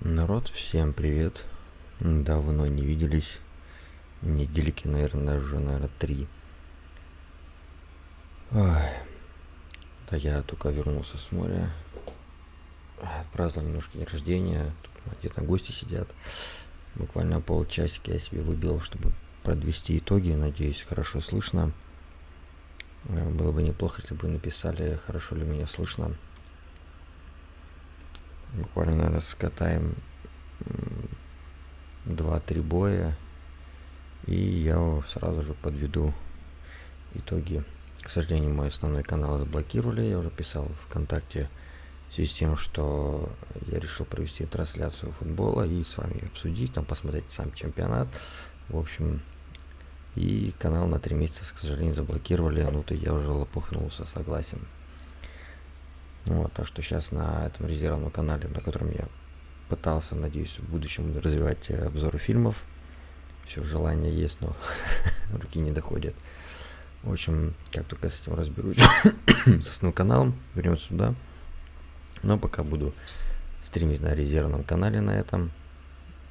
Народ, всем привет. Давно не виделись. Недельки, наверное, уже, наверное, три. Ой. Да я только вернулся с моря. Отпраздновал немножко день рождения. Тут где-то гости сидят. Буквально полчасика я себе выбил, чтобы подвести итоги. Надеюсь, хорошо слышно. Было бы неплохо, если бы написали, хорошо ли меня слышно. Буквально, наверное, скатаем 2-3 боя. И я сразу же подведу итоги. К сожалению, мой основной канал заблокировали. Я уже писал ВКонтакте в связи с тем, что я решил провести трансляцию футбола и с вами обсудить, там посмотреть сам чемпионат. В общем, и канал на три месяца, к сожалению, заблокировали. Ну, то я уже лопухнулся, согласен. Вот, так что сейчас на этом резервном канале, на котором я пытался, надеюсь, в будущем развивать э, обзоры фильмов. Все желание есть, но руки не доходят. В общем, как только с этим разберусь, с основным каналом, вернемся сюда. Но пока буду стримить на резервном канале на этом.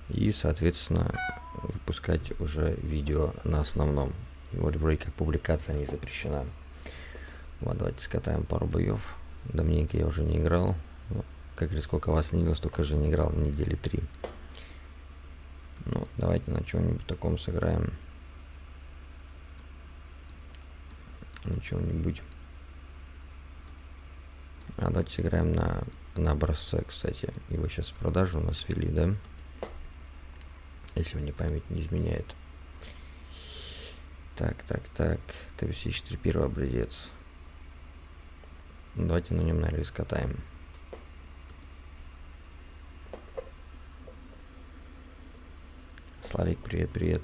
И, соответственно, выпускать уже видео на основном. Вот вроде как публикация не запрещена. Вот, давайте скатаем пару боев. Давненько я уже не играл. Ну, как говорится, сколько вас не видел, столько же не играл недели три. Ну, давайте на чем-нибудь таком сыграем. На чем-нибудь. А давайте сыграем на, на образце, кстати. Его сейчас в продажу у нас ввели, да? Если мне память не изменяет. Так, так, так. ТВС-4 первый образец. Давайте на нем, наверное, скатаем. Славик, привет, привет.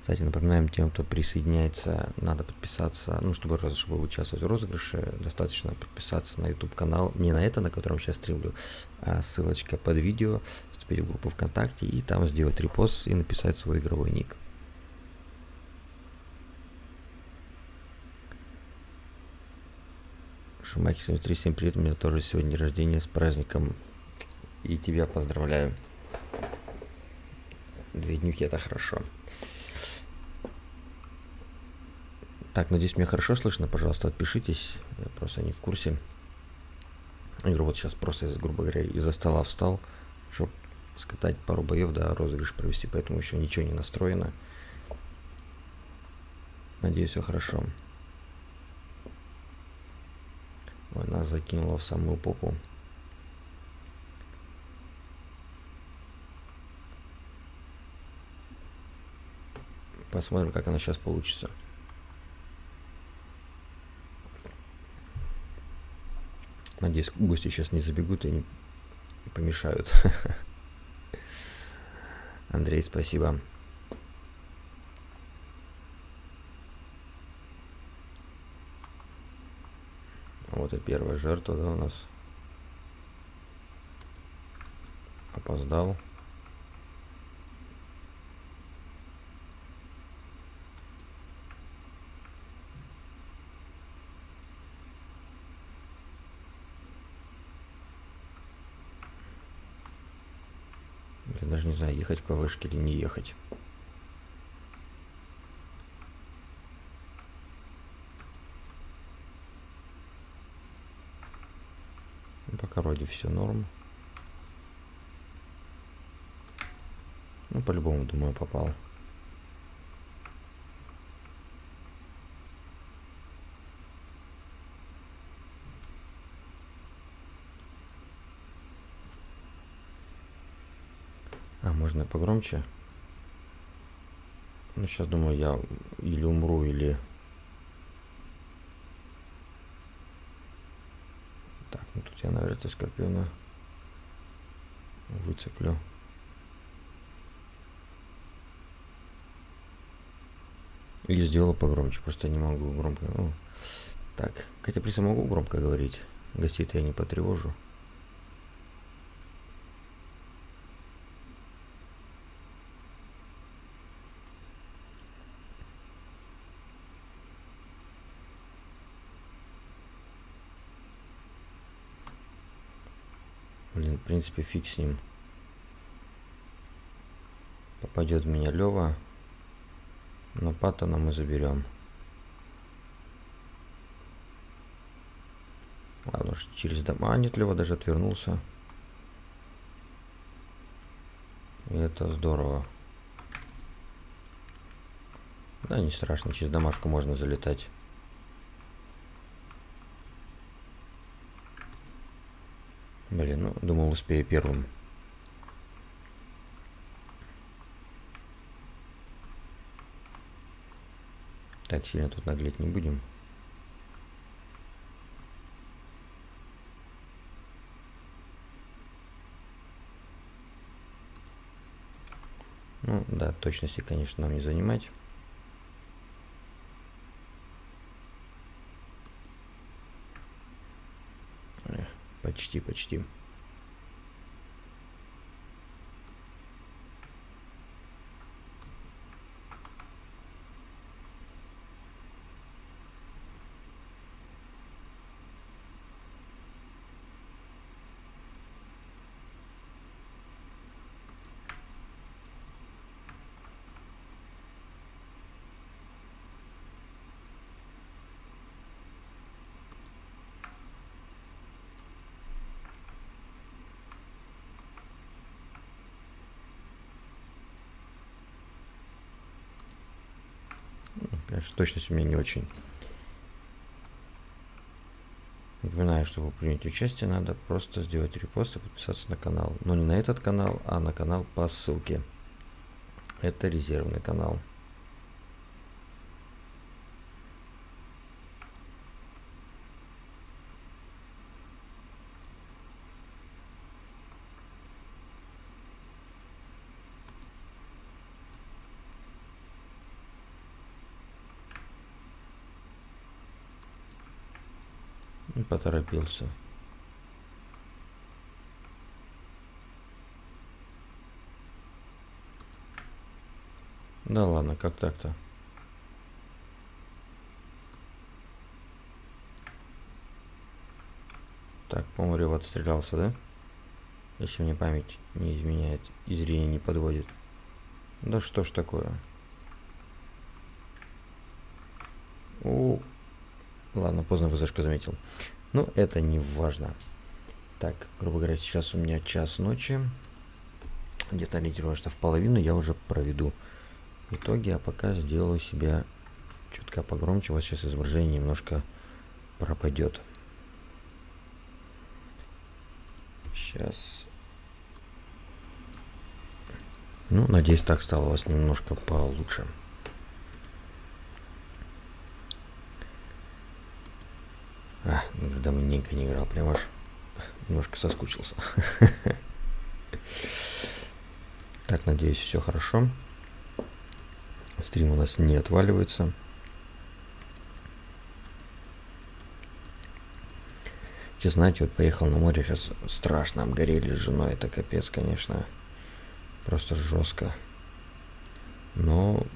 Кстати, напоминаем тем, кто присоединяется, надо подписаться, ну, чтобы, чтобы участвовать в розыгрыше, достаточно подписаться на YouTube канал, не на это, на котором сейчас стримлю, а ссылочка под видео, вступить в группу ВКонтакте и там сделать репост и написать свой игровой ник. Шумахи 73, всем привет, у меня тоже сегодня день рождения с праздником. И тебя поздравляю. Две днюхи это хорошо. Так, надеюсь, меня хорошо слышно. Пожалуйста, отпишитесь. Я просто не в курсе. Игру вот сейчас просто, грубо говоря, из-за стола встал, чтобы скатать пару боев, да, розыгрыш провести, поэтому еще ничего не настроено. Надеюсь, все хорошо. Ой, нас закинуло в самую попу. Посмотрим, как она сейчас получится. Надеюсь, гости сейчас не забегут и не помешают. Андрей, спасибо. Вот и первая жертва, да, у нас. Опоздал. Я даже не знаю, ехать к вышке или не ехать. Пока вроде все норм. Ну, по-любому, думаю, попал. А, можно погромче? Ну, сейчас думаю, я или умру, или я, наверное, это скорпиона выцеплю. Или сделал погромче, просто не могу громко. Ну, так, хотя при могу громко говорить. Гостей-то я не потревожу. Принципе, фиг с ним. Попадет в меня Лева. Но Паттона мы заберем. Ладно уж, через дома. Нет, Лева даже отвернулся. И это здорово. Да, не страшно, через домашку можно залетать. Блин, ну, думал, успею первым. Так, сильно тут наглеть не будем. Ну, да, точности, конечно, нам не занимать. Почти, почти. Конечно, точность у меня не очень. Напоминаю, чтобы принять участие, надо просто сделать репост и подписаться на канал. Но не на этот канал, а на канал по ссылке. Это резервный канал. Поторопился. Да ладно, как так-то? Так, по-моему, отстрелялся, да? Если мне память не изменяет и зрение не подводит. Да что ж такое? О, ладно, поздно вызашка заметил. Но это не важно. Так, грубо говоря, сейчас у меня час ночи. Где-то ориентировано, что в половину я уже проведу итоги, а пока сделаю себя чутка погромче. Вот сейчас изображение немножко пропадет. Сейчас. Ну, надеюсь, так стало у вас немножко получше. А, ну, давненько не играл, прям аж немножко соскучился. Так, надеюсь, все хорошо. Стрим у нас не отваливается. Сейчас, знаете, вот поехал на море, сейчас страшно обгорели с женой. Это капец, конечно. Просто жестко. Но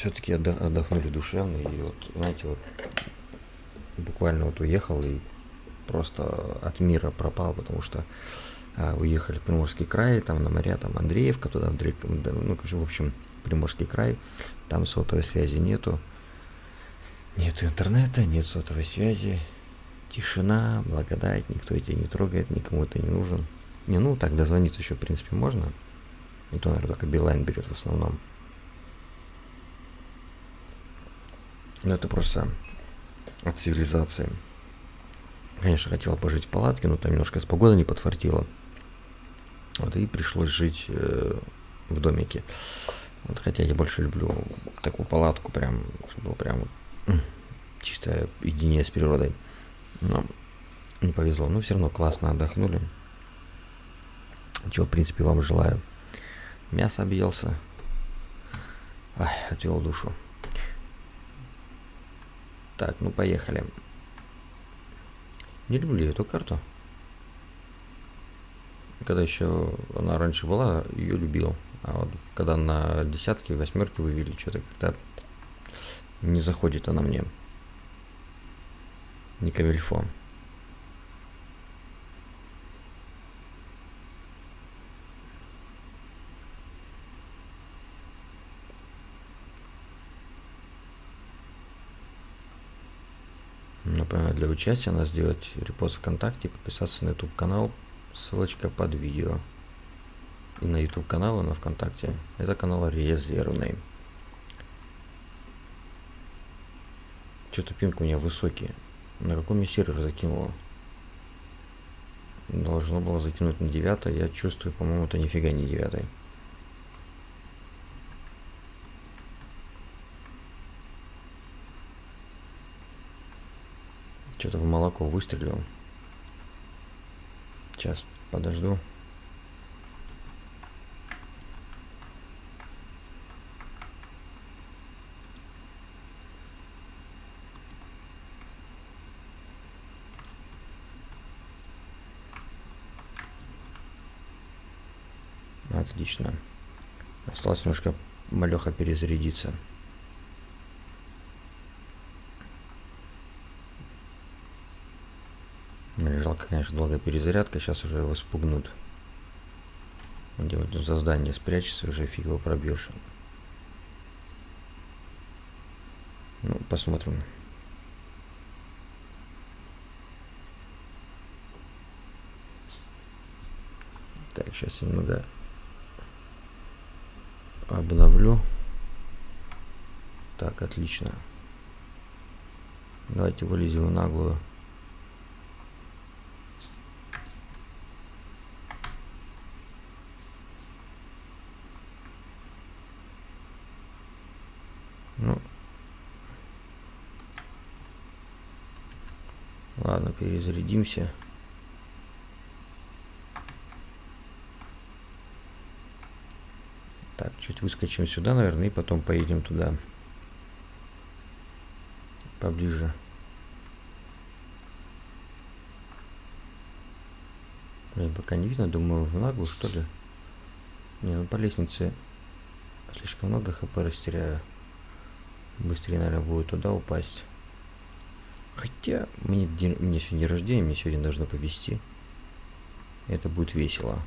все-таки отдохнули душевно. И вот, знаете, вот буквально вот уехал и просто от мира пропал, потому что а, уехали в Приморский край, там на моря, там Андреевка, туда, Андреевка, ну, в общем, Приморский край, там сотовой связи нету, нет интернета, нет сотовой связи, тишина, благодать, никто тебя не трогает, никому ты не нужен. Не, ну, так дозвониться еще, в принципе, можно. И то, наверное, только Билайн берет в основном. Но это просто от цивилизации. Конечно, хотела пожить в палатке, но там немножко с погодой не подфартило. Вот, и пришлось жить э, в домике. Вот, хотя я больше люблю такую палатку, прям, чтобы было прям чистое единение с природой. Но не повезло. Но все равно классно отдохнули. Чего, в принципе, вам желаю. Мясо объелся. Ай, отвел душу. Так, ну поехали. Не люблю эту карту. Когда еще она раньше была, ее любил. А вот когда на десятки, восьмерки вывели, что-то как-то не заходит она мне. Не камильфо. Например, для участия надо сделать репост ВКонтакте, подписаться на YouTube канал, ссылочка под видео. И на YouTube канал, и на ВКонтакте. Это канал резервный. Что-то пинг у меня высокий. На каком я сервер закинула? Должно было закинуть на 9. Я чувствую, по-моему, это нифига не 9. Что-то в молоко выстрелил. Сейчас подожду. Отлично. Осталось немножко малеха перезарядиться. Конечно, долгая перезарядка. Сейчас уже его спугнут. Где вот за здание спрячется, уже фиг его пробьешь. Ну, посмотрим. Так, сейчас немного обновлю. Так, отлично. Давайте вылезем наглую. Ну, ладно, перезарядимся. Так, чуть выскочим сюда, наверное, и потом поедем туда. Поближе. Блин, пока не видно, думаю, в наглую, что ли. Не, ну по лестнице слишком много хп растеряю. Быстрее, наверное, будет туда упасть. Хотя, мне, день, мне сегодня рождение, мне сегодня должно повезти. Это будет весело.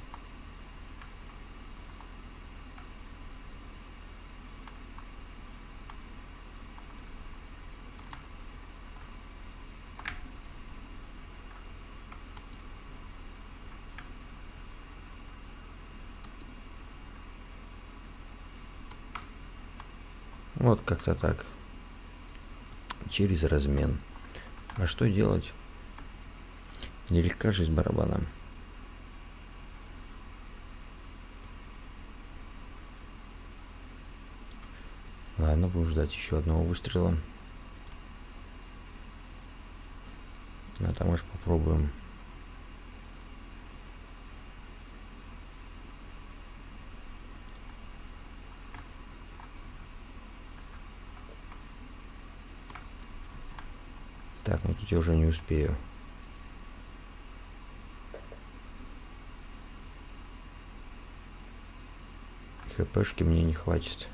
Вот как-то так. Через размен. А что делать? Нелегка жизнь барабана. Ладно, будем ждать еще одного выстрела. А там уж попробуем. Так, ну тут я уже не успею. ХПшки мне не хватит.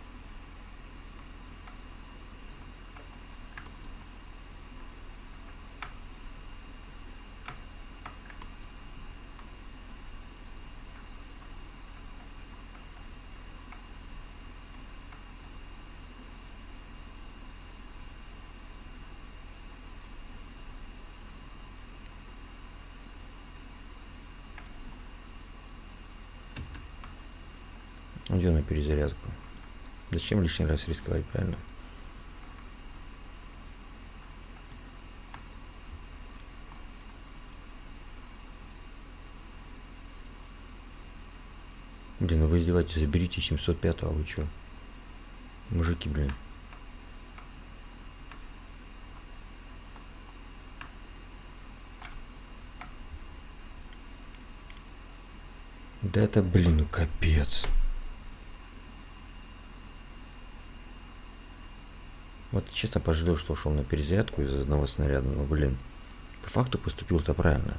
Идем на перезарядку. Зачем лишний раз рисковать, правильно? Блин, ну вы издеваетесь, заберите 705, а вы чё? Мужики, блин. Да это, блин, ну капец. Вот честно пожалел, что ушел на перезарядку из одного снаряда, но блин, по факту поступил-то правильно.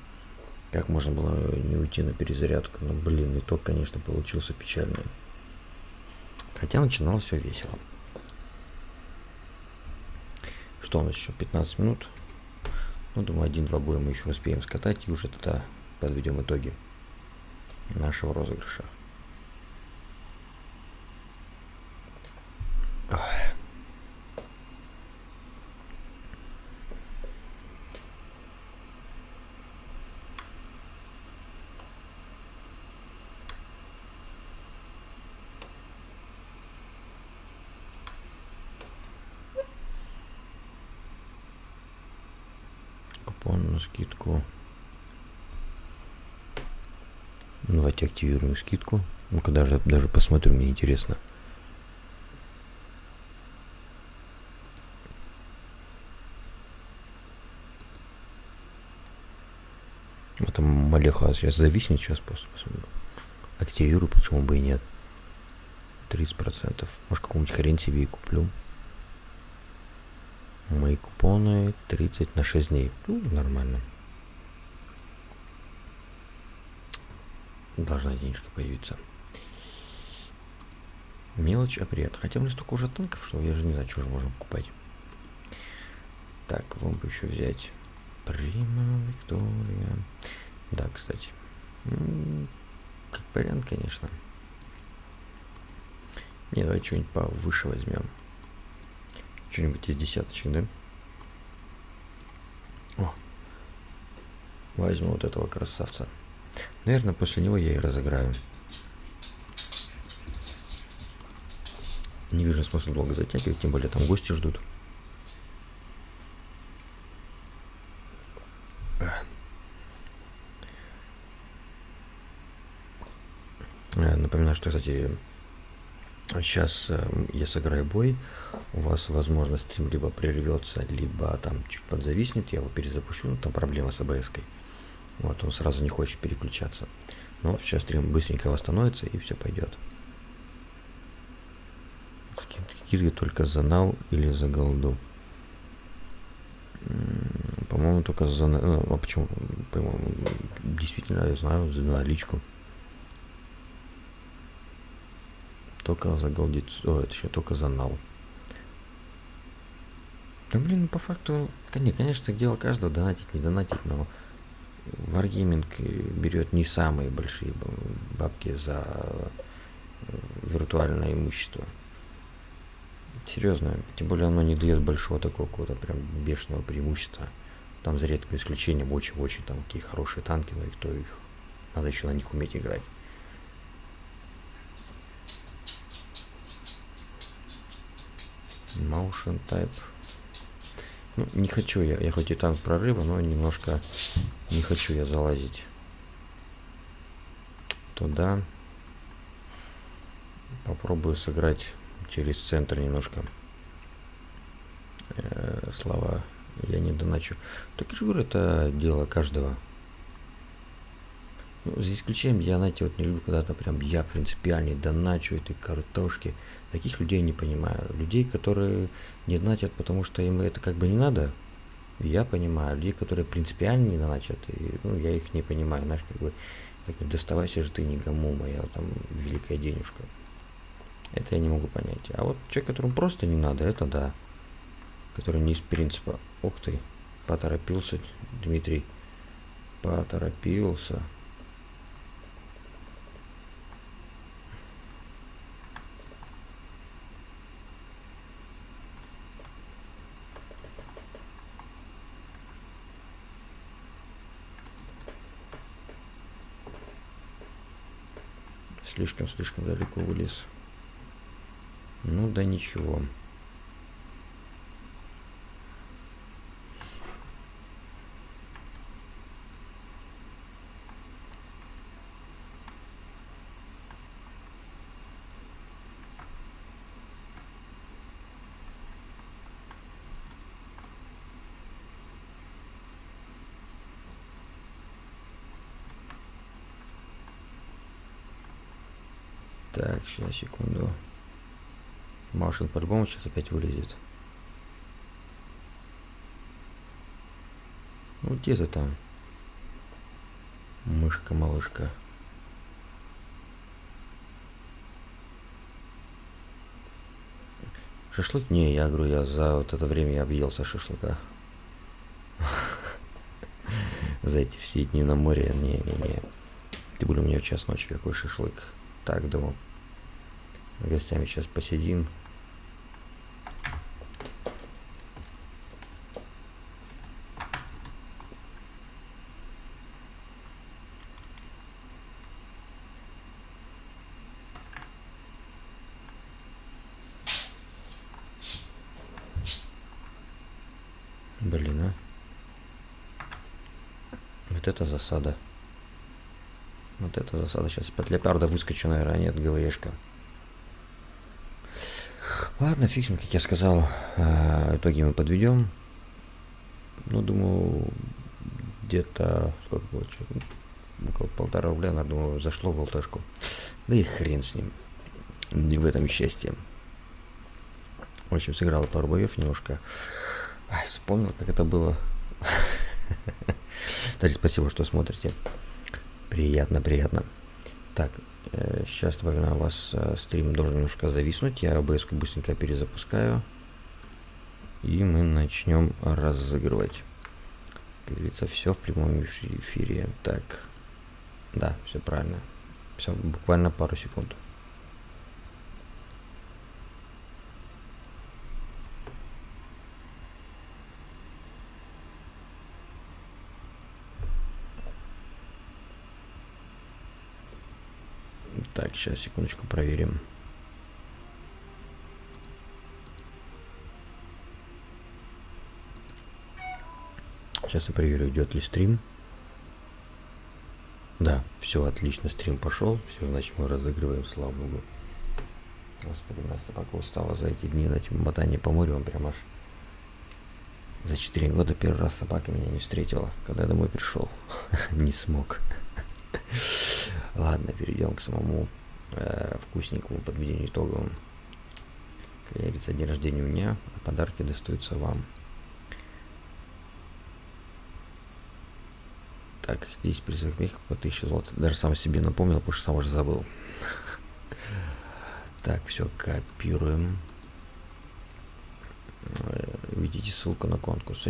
Как можно было не уйти на перезарядку? Ну блин, итог, конечно, получился печальный. Хотя начиналось все весело. Что у нас еще? 15 минут. Ну, думаю, один-два боя мы еще успеем скатать и уже тогда подведем итоги нашего розыгрыша. купон на скидку. Активируем скидку. Ну-ка даже, даже посмотрю, мне интересно. Это Малеха сейчас зависнет, сейчас просто посмотрю. Активирую, почему бы и нет. 30%. Может, какую-нибудь хрень себе и куплю. Мои купоны 30 на 6 дней. Ну, нормально. Должна денежка появиться. Мелочь, а приятно. Хотя у меня столько уже танков, что я же не знаю, что же можем покупать. Так, вам бы еще взять Прима Виктория. Да, кстати. Как вариант, конечно. Не, давай что-нибудь повыше возьмем. Что-нибудь из десяточек, да? О, возьму вот этого красавца. Наверное, после него я и разыграю. Не вижу смысла долго затягивать, тем более там гости ждут. Э, напоминаю, что, кстати, сейчас э, я сыграю бой, у вас, возможно, стрим либо прервется, либо там чуть подзависнет, я его перезапущу, ну, там проблема с обс -кой. Вот, он сразу не хочет переключаться. Но сейчас стрим быстренько восстановится и все пойдет. Скидки только за нау или за голду. По-моему, только за... Ну, а почему? По-моему, действительно, я знаю, за наличку. Только за голдицу. О, это еще только за нал. Да блин, по факту, конечно, дело каждого донатить, не донатить, но Wargaming берет не самые большие бабки за э, виртуальное имущество. Серьезно, тем более оно не дает большого такого какого-то прям бешеного преимущества. Там за редким исключением очень-очень там какие хорошие танки, но и кто их, надо еще на них уметь играть. Motion Type. Ну, не хочу я, я хоть и танк прорыва, но немножко не хочу я залазить туда. Попробую сыграть через центр немножко. Э, слова я не доначу. Так я же говорю, это дело каждого. Ну, за исключением, я, знаете, вот не люблю, когда-то прям я принципиальный доначу этой картошки. Таких людей не понимаю. Людей, которые не донатят, потому что им это как бы не надо, я понимаю. Людей, которые принципиально не доначат, и, ну, я их не понимаю. Знаешь, как бы, так, доставайся же ты не гаму, моя там великая денежка. Это я не могу понять. А вот человек, которому просто не надо, это да. Который не из принципа. Ух ты, поторопился Дмитрий. Поторопился. Слишком-слишком далеко вылез. Ну да ничего. Так, сейчас, секунду. Машин по-любому сейчас опять вылезет. Ну где ты там? Мышка-малышка. Шашлык? Не, я говорю, я за вот это время я объелся шашлыка. За эти все дни на море. Не-не-не. Ты более у меня час ночи какой шашлык. Так, думаю, гостями сейчас посидим. Блин, а. это засада. Вот это засада. Сейчас под леопарда выскочу, наверное, а нет, ГВшка. Ладно, фиксим, как я сказал. А, итоги мы подведем. Ну, думаю, где-то... Сколько получилось? Около полтора рубля, надо, думаю, зашло в ЛТшку. Да и хрен с ним. Не в этом счастье. В общем, сыграл пару боев немножко. Ай, вспомнил, как это было. Кстати, спасибо, что смотрите. Приятно, приятно. Так, э, сейчас, напоминаю, у вас э, стрим должен немножко зависнуть. Я обс быстренько перезапускаю. И мы начнем разыгрывать. Как говорится, все в прямом эфире. Так, да, все правильно. Все, буквально пару секунд. Так, сейчас, секундочку, проверим. Сейчас я проверю, идет ли стрим. Да, все отлично, стрим пошел. Все, значит, мы разыгрываем, слава богу. Господи, моя собака устала за эти дни на этим мотании по морю. Он прям аж за 4 года первый раз собака меня не встретила, когда я домой пришел. не смог. Ладно, перейдем к самому э, вкусненькому подведению итоговым. Говорится, день рождения у меня, а подарки достаются вам. Так, 10 призовых мехов по 1000 золота. Даже сам себе напомнил, потому что сам уже забыл. Так, все, копируем. Э, видите ссылку на конкурс.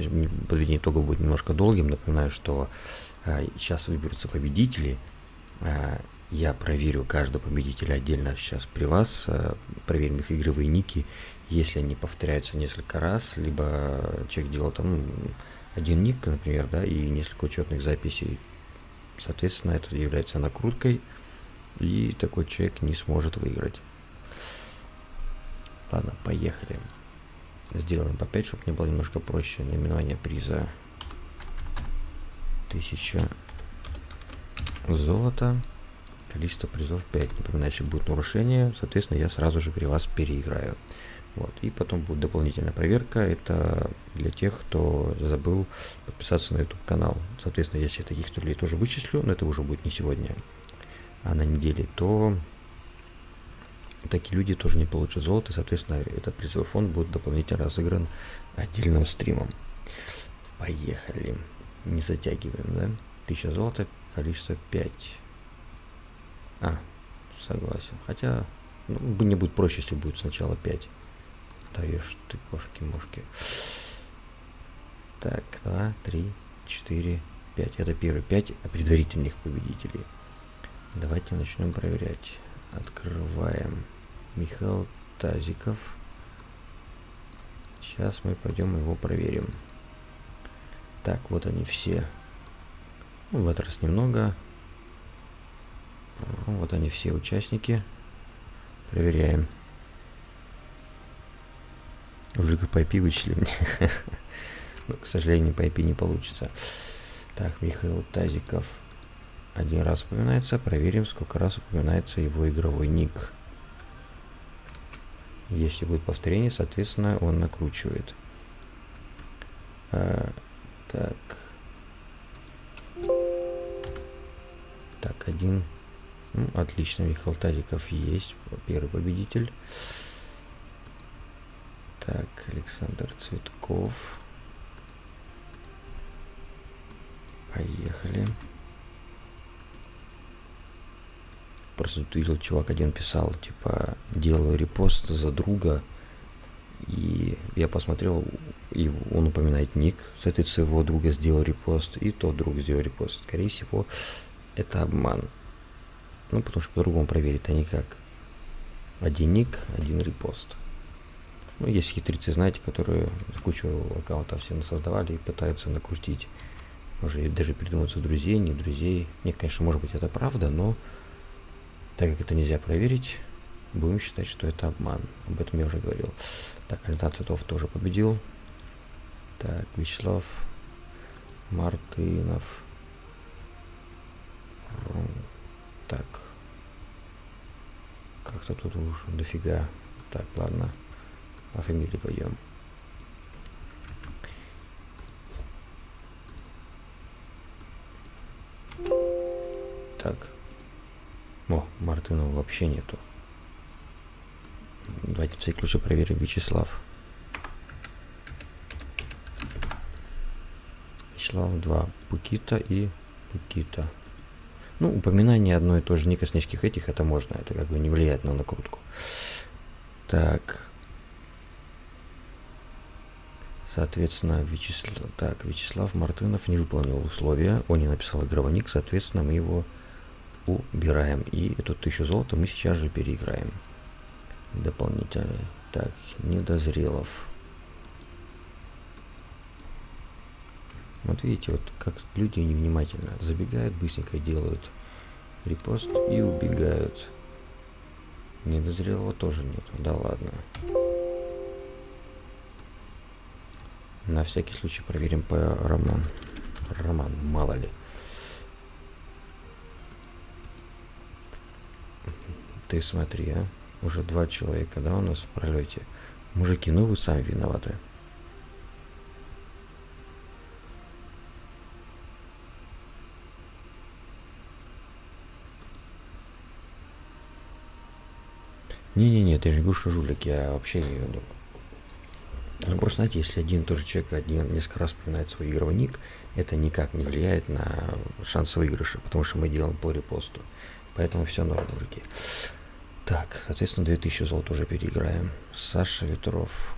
Подведение итогов будет немножко долгим. Напоминаю, что а, сейчас выберутся победители. Я проверю каждого победителя отдельно сейчас при вас. А, проверим их игровые ники. Если они повторяются несколько раз, либо человек делал там один ник, например, да, и несколько учетных записей. Соответственно, это является накруткой, и такой человек не сможет выиграть. Ладно, поехали. Сделаем по 5, чтобы мне было немножко проще. Наименование приза. 1000 золота. Количество призов 5. Напоминаю, если будет нарушение, соответственно, я сразу же при вас переиграю. Вот. И потом будет дополнительная проверка. Это для тех, кто забыл подписаться на YouTube канал. Соответственно, если таких людей тоже вычислю, но это уже будет не сегодня, а на неделе, то такие люди тоже не получат золото. Соответственно, этот призовой фонд будет дополнительно разыгран отдельным стримом. Поехали. Не затягиваем, да? 1000 золота, количество 5. А, согласен. Хотя, ну, не будет проще, если будет сначала 5 даешь ты кошки-мошки. Так, два, три, четыре, пять. Это первые пять предварительных победителей. Давайте начнем проверять. Открываем. Михаил Тазиков. Сейчас мы пойдем его проверим. Так, вот они все. Ну, в этот раз немного. Вот они все участники. Проверяем. Уже по IP вычли мне. Но, к сожалению, по IP не получится. Так, Михаил Тазиков один раз упоминается. Проверим, сколько раз упоминается его игровой ник. Если будет повторение, соответственно, он накручивает. А, так. Так, один. Отлично, Михаил Тазиков есть. Первый победитель. Так, Александр Цветков. Поехали. Просто тут видел, чувак один писал, типа, делаю репост за друга. И я посмотрел, и он упоминает ник. Соответственно, его друга сделал репост, и тот друг сделал репост. Скорее всего, это обман. Ну, потому что по-другому проверить а никак. Один ник, один репост. Ну, есть хитрецы, знаете, которые кучу аккаунтов все создавали и пытаются накрутить. Уже даже придумываются друзей, не друзей. Нет, конечно, может быть, это правда, но так как это нельзя проверить, будем считать, что это обман. Об этом я уже говорил. Так, Александр Цветов тоже победил. Так, Вячеслав Мартынов. Так. Как-то тут уж дофига. Так, ладно. По фамилии пойдем. Так. О, Мартынова вообще нету. Давайте в всякий случай проверим Вячеслав. Вячеслав 2. Пукита и Пукита. Ну, упоминание одной и той же никоснических этих, это можно, это как бы не влияет на накрутку. Так. Соответственно, Вячеслав, так, Вячеслав Мартынов не выполнил условия, он не написал игровой соответственно, мы его убираем. И эту тысячу золота мы сейчас же переиграем. Дополнительно. Так, недозрелов. Вот видите, вот как люди невнимательно забегают, быстренько делают репост и убегают. Недозрелого тоже нет. Да ладно. На всякий случай проверим по роман. Роман, мало ли. Ты смотри, а. Уже два человека, да, у нас в пролете. Мужики, ну вы сами виноваты. Не-не-не, ты же что жулик, я вообще не веду. Ну, просто, знаете, если один тоже человек один, несколько раз вспоминает свой игровой ник, это никак не влияет на шанс выигрыша, потому что мы делаем по репосту. Поэтому все норм, мужики. Так, соответственно, 2000 золот уже переиграем. Саша Ветров.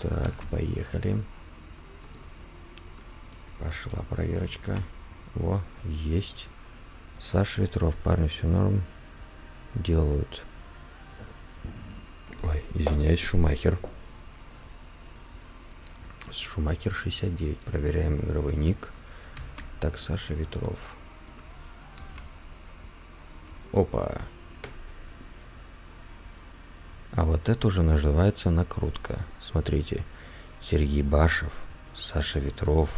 Так, поехали. Пошла проверочка. Во, есть. Саша Ветров, парни, все норм. Делают. Ой, извиняюсь, Шумахер. Шумахер 69. Проверяем игровой ник. Так, Саша Ветров. Опа. А вот это уже называется накрутка. Смотрите. Сергей Башев, Саша Ветров,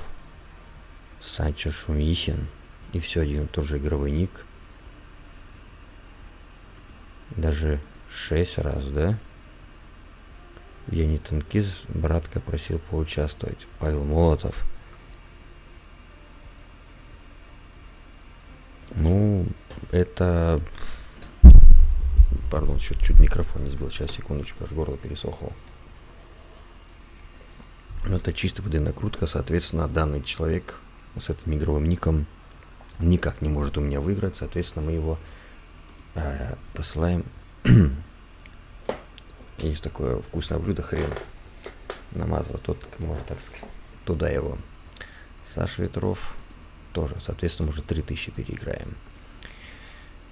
Санчо Шумихин и все один тот же игровой ник. Даже шесть раз, да? Я не танкист, братка просил поучаствовать. Павел Молотов. Ну, это... Пардон, чуть-чуть микрофон не сбил. Сейчас, секундочку, аж горло пересохло. Но это чисто воды накрутка, соответственно, данный человек с этим игровым ником никак не может у меня выиграть, соответственно, мы его э, посылаем. Есть такое вкусное блюдо, хрен намазывать, тот может так сказать, туда его. Саша Ветров тоже, соответственно, уже 3000 переиграем.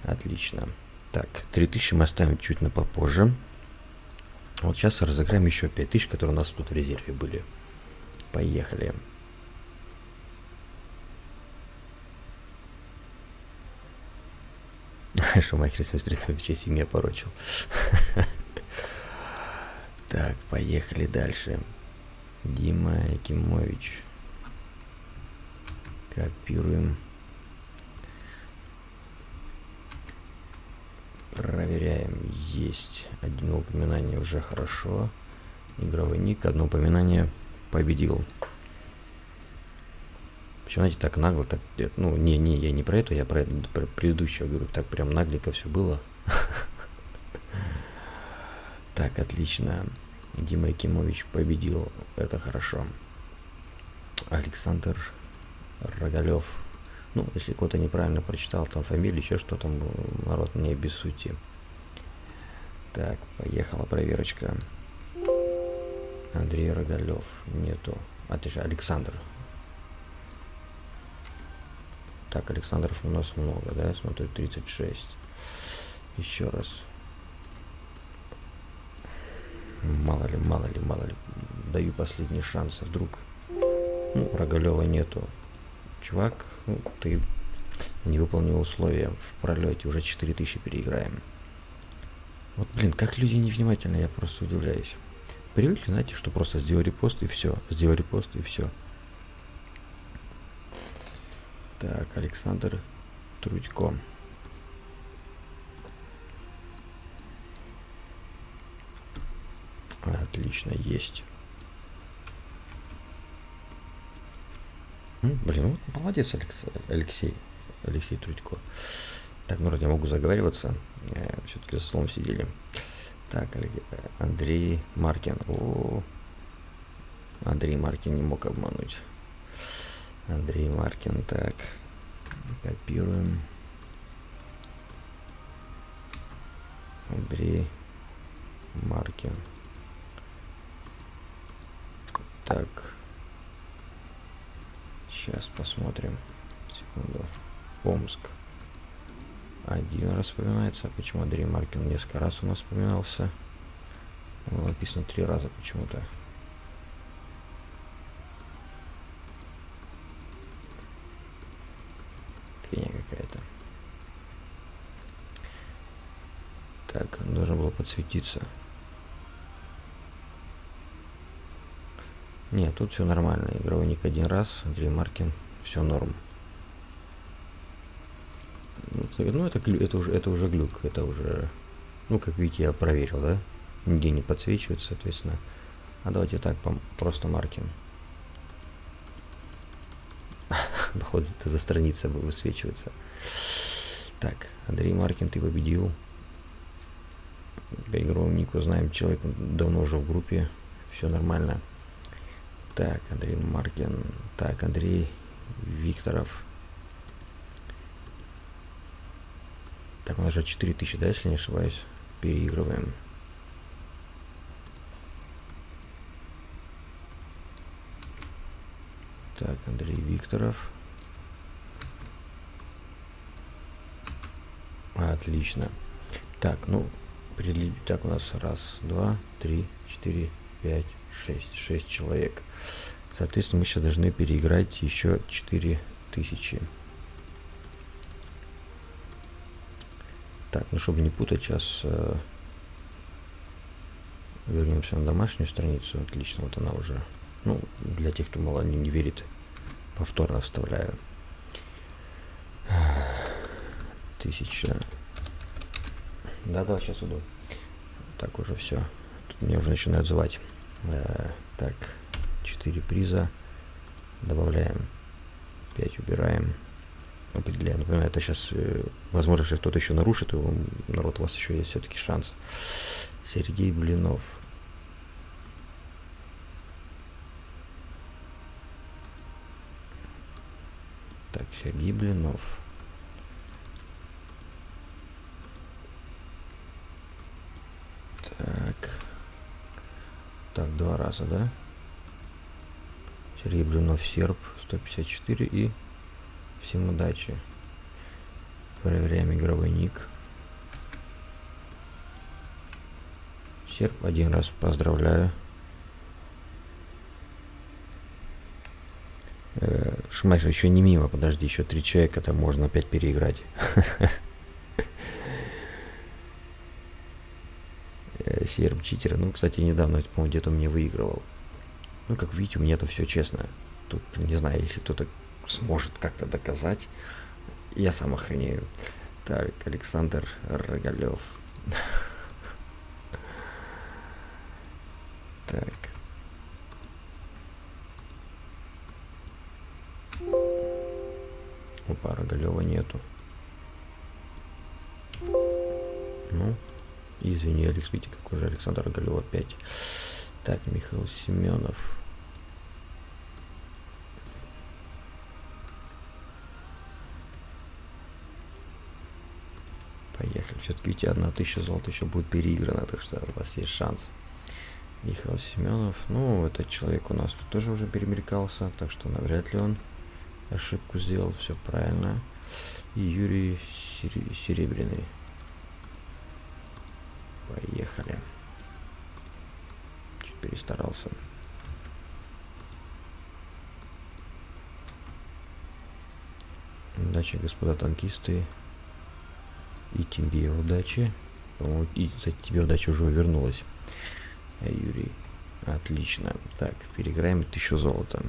Отлично. Так, 3000 мы оставим чуть на попозже. Вот сейчас разыграем еще 5000, которые у нас тут в резерве были. Поехали. Шумахер 73 вообще семья порочил. Так, поехали дальше. Дима Якимович. Копируем. Проверяем. Есть. Один упоминание уже хорошо. Игровой ник. Одно упоминание победил. Почему, знаете, так нагло, так, ну, не, не, я не про это, я про, про предыдущего говорю, так прям нагленько все было. Так, отлично. Дима Якимович победил, это хорошо. Александр Рогалев ну, если кто-то неправильно прочитал там фамилию, еще что там, народ, не обессудьте. Так, поехала проверочка. Андрей Рогалев. Нету. А ты же Александр. Так, Александров у нас много, да? Я смотрю, 36. Еще раз. Мало ли, мало ли, мало ли. Даю последний шанс. А вдруг... Ну, Рогалева нету. Чувак, ну, ты не выполнил условия в пролете, уже 4000 переиграем. Вот, блин, как люди невнимательны, я просто удивляюсь. Привыкли, знаете, что просто сделай репост и все, сделай репост и все. Так, Александр Трудько. Отлично, есть. Блин, ну молодец, Алекс, Алексей. Алексей Трудько. Так, ну вроде могу заговариваться. Э, Все-таки за столом сидели. Так, Андрей Маркин. О, Андрей Маркин не мог обмануть. Андрей Маркин, так. Копируем. Андрей Маркин. Так. Сейчас посмотрим. Секунду. Омск. Один раз вспоминается. Почему Андрей Маркин несколько раз у нас вспоминался? Было написано три раза почему-то. Фигня какая-то. Так, должен был подсветиться. Нет, тут все нормально. Игровой ник один раз, Андрей Маркин, все норм. Ну, это, это, уже, это уже глюк, это уже... Ну, как видите, я проверил, да? Нигде не подсвечивается, соответственно. А давайте так, просто Маркин. Походу, это за страница высвечивается. Так, Андрей Маркин, ты победил. По игровому нику знаем, человек давно уже в группе, все нормально. Так, Андрей Маркин. Так, Андрей Викторов. Так, у нас же 4000, да, если не ошибаюсь. Переигрываем. Так, Андрей Викторов. Отлично. Так, ну, перед... так у нас раз, два, три, четыре, пять, 6, 6 человек. Соответственно, мы сейчас должны переиграть еще 4000. Так, ну чтобы не путать, сейчас э, вернемся на домашнюю страницу. Отлично, вот она уже. Ну, для тех, кто мало не, не верит, повторно вставляю. Тысяча. Да-да, сейчас иду. Так уже все. Тут меня уже начинают звать. Э, так, 4 приза. Добавляем 5, убираем. Определяем. Напоминаю, это сейчас, э, возможно, что кто-то еще нарушит, и народ, у вас еще есть все-таки шанс. Сергей Блинов. Так, Сергей Блинов. Так. Так, два раза, да? Сергей Блинов, серб, 154 и всем удачи. Проверяем игровой ник. Серб один раз поздравляю. Э, Шмайхер еще не мимо, подожди, еще три человека, там можно опять переиграть. серым читера. Ну, кстати, недавно, по-моему, где-то мне выигрывал. Ну, как видите, у меня это все честно. Тут, не знаю, если кто-то сможет как-то доказать, я сам охренею. Так, Александр Рогалев. Так. Алекс, видите, как уже Александр Галев опять. Так, Михаил Семенов. Поехали. Все-таки видите, одна тысяча золота еще будет переиграна, так что у вас есть шанс. Михаил Семенов. Ну, этот человек у нас тут тоже уже перемелькался, так что навряд ли он ошибку сделал. Все правильно. И Юрий Серебряный. Поехали. Чуть перестарался. Удачи, господа танкисты. И тебе удачи. По-моему, и за тебе удача уже вернулась. Юрий. Отлично. Так, переиграем тысячу золота.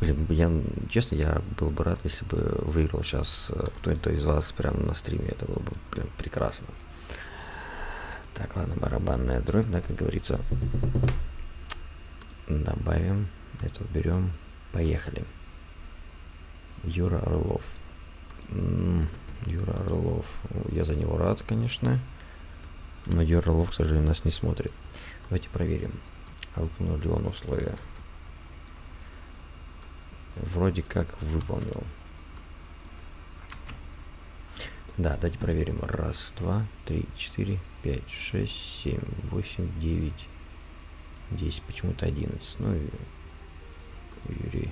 Блин, я, честно, я был бы рад, если бы выиграл сейчас э, кто-то из вас прямо на стриме. Это было бы прям прекрасно. Так, ладно, барабанная дробь, да, как говорится. Добавим, это уберем. Поехали. Юра Орлов. Юра Орлов. Я за него рад, конечно. Но Юра Орлов, к сожалению, нас не смотрит. Давайте проверим. А выполнил ли он условия. Вроде как выполнил. Да, давайте проверим. Раз, два, три, четыре, пять, шесть, семь, восемь, девять, десять. Почему-то одиннадцать. Ну и Юрий.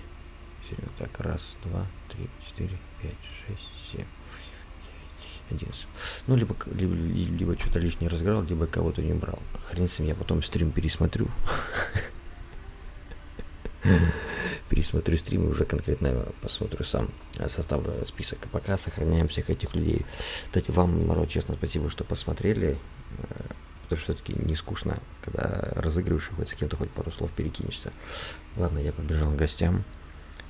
Так, раз, два, три, четыре, пять, шесть, семь. 11. Ну, либо, либо, либо что-то лишнее разыграл, либо кого-то не брал. Хрен с ним, я потом стрим пересмотрю. Пересмотрю стрим и уже конкретно посмотрю сам, э, составлю список. А пока сохраняем всех этих людей. Кстати, вам, народ, честно, спасибо, что посмотрели. Э, потому что все-таки не скучно, когда разыгрываешь хоть с кем-то хоть пару слов перекинешься. Ладно, я побежал к гостям.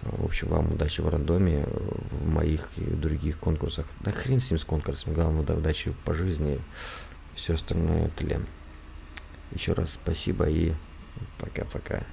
В общем, вам удачи в рандоме, в моих и других конкурсах. Да хрен с ним с конкурсами, главное, да, удачи по жизни, все остальное тлен. Еще раз спасибо и пока-пока.